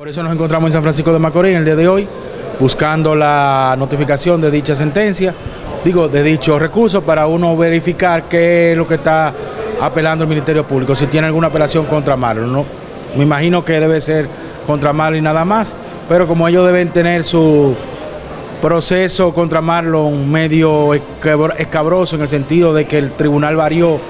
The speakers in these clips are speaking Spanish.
Por eso nos encontramos en San Francisco de Macorís el día de hoy, buscando la notificación de dicha sentencia, digo, de dicho recurso, para uno verificar qué es lo que está apelando el Ministerio Público, si tiene alguna apelación contra Marlon. ¿no? Me imagino que debe ser contra Marlon y nada más, pero como ellos deben tener su proceso contra Marlon medio escabroso en el sentido de que el tribunal varió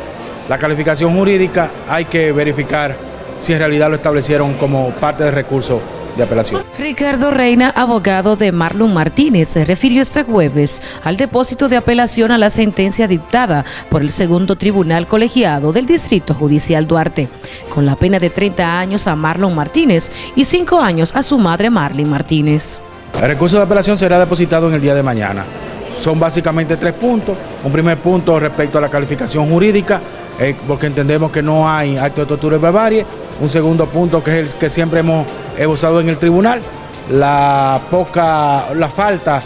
la calificación jurídica, hay que verificar si en realidad lo establecieron como parte del recurso de apelación. Ricardo Reina, abogado de Marlon Martínez, se refirió este jueves al depósito de apelación a la sentencia dictada por el segundo tribunal colegiado del Distrito Judicial Duarte, con la pena de 30 años a Marlon Martínez y 5 años a su madre Marlene Martínez. El recurso de apelación será depositado en el día de mañana. Son básicamente tres puntos. Un primer punto respecto a la calificación jurídica, eh, porque entendemos que no hay acto de tortura y barbarie. Un segundo punto que es el que siempre hemos usado en el tribunal, la poca, la falta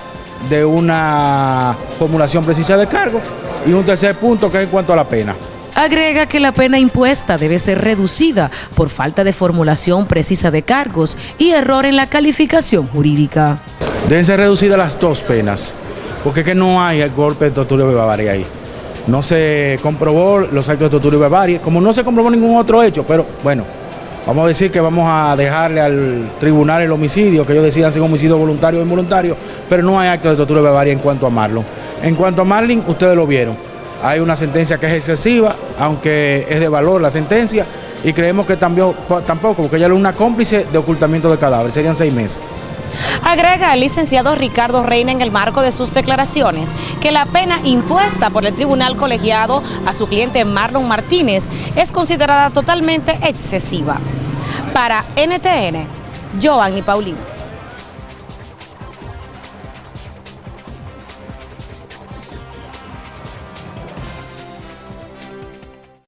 de una formulación precisa de cargo. Y un tercer punto que es en cuanto a la pena. Agrega que la pena impuesta debe ser reducida por falta de formulación precisa de cargos y error en la calificación jurídica. Deben ser reducidas las dos penas, porque es que no hay el golpe de tortura y barbarie ahí. No se comprobó los actos de tortura y barbarie, como no se comprobó ningún otro hecho, pero bueno, vamos a decir que vamos a dejarle al tribunal el homicidio, que ellos decidan si es homicidio voluntario o involuntario, pero no hay actos de tortura y barbarie en cuanto a Marlon. En cuanto a Marlin, ustedes lo vieron. Hay una sentencia que es excesiva, aunque es de valor la sentencia, y creemos que también, tampoco, porque ella es una cómplice de ocultamiento de cadáver, serían seis meses. Agrega el licenciado Ricardo Reina en el marco de sus declaraciones que la pena impuesta por el tribunal colegiado a su cliente Marlon Martínez es considerada totalmente excesiva. Para NTN, Giovanni Paulino.